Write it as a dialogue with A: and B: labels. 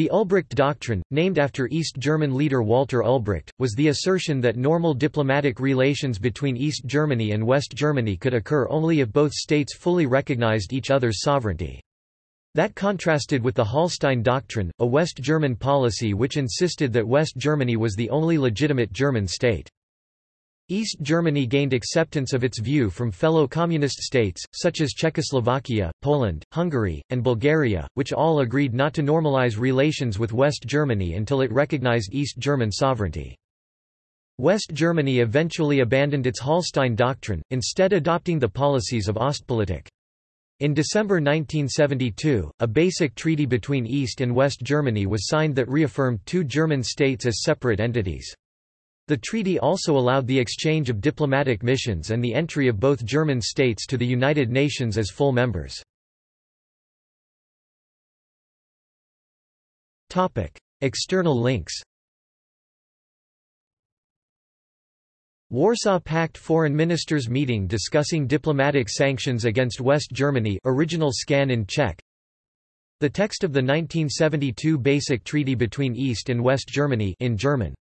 A: The Ulbricht Doctrine, named after East German leader Walter Ulbricht, was the assertion that normal diplomatic relations between East Germany and West Germany could occur only if both states fully recognized each other's sovereignty. That contrasted with the Hallstein Doctrine, a West German policy which insisted that West Germany was the only legitimate German state. East Germany gained acceptance of its view from fellow communist states, such as Czechoslovakia, Poland, Hungary, and Bulgaria, which all agreed not to normalize relations with West Germany until it recognized East German sovereignty. West Germany eventually abandoned its Hallstein doctrine, instead adopting the policies of Ostpolitik. In December 1972, a basic treaty between East and West Germany was signed that reaffirmed two German states as separate entities. The treaty also allowed the exchange of diplomatic missions and the entry of both German states to the United Nations as full members. External links Warsaw Pact Foreign Ministers meeting discussing diplomatic sanctions against West Germany original scan in Czech. The text of the 1972 Basic Treaty between East and West Germany in German